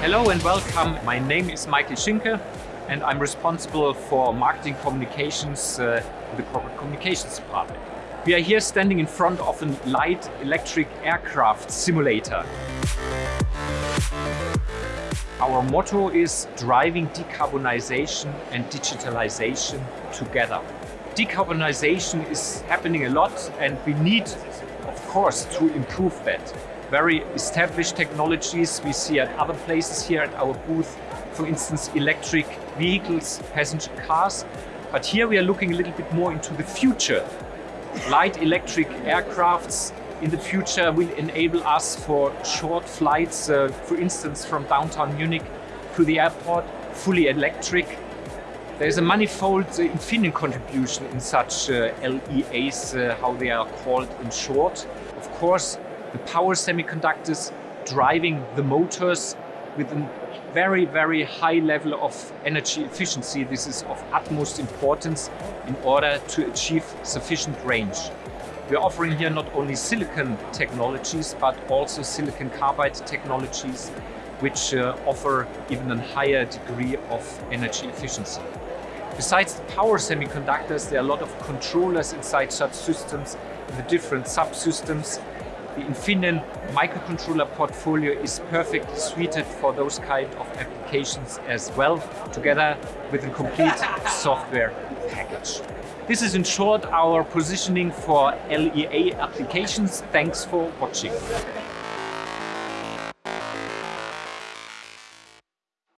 Hello and welcome. My name is Michael Schinke and I'm responsible for marketing communications uh, in the corporate communications department. We are here standing in front of a light electric aircraft simulator. Our motto is driving decarbonization and digitalization together. Decarbonization is happening a lot and we need, of course, to improve that very established technologies we see at other places here at our booth. For instance, electric vehicles, passenger cars. But here we are looking a little bit more into the future. Light electric aircrafts in the future will enable us for short flights, uh, for instance, from downtown Munich to the airport, fully electric. There is a manifold uh, Infineon contribution in such uh, LEAs, uh, how they are called in short. Of course, the power semiconductors driving the motors with a very, very high level of energy efficiency. This is of utmost importance in order to achieve sufficient range. We're offering here not only silicon technologies, but also silicon carbide technologies, which uh, offer even a higher degree of energy efficiency. Besides the power semiconductors, there are a lot of controllers inside such systems, the different subsystems the Infineon microcontroller portfolio is perfectly suited for those kind of applications as well, together with a complete software package. This is in short our positioning for LEA applications. Thanks for watching.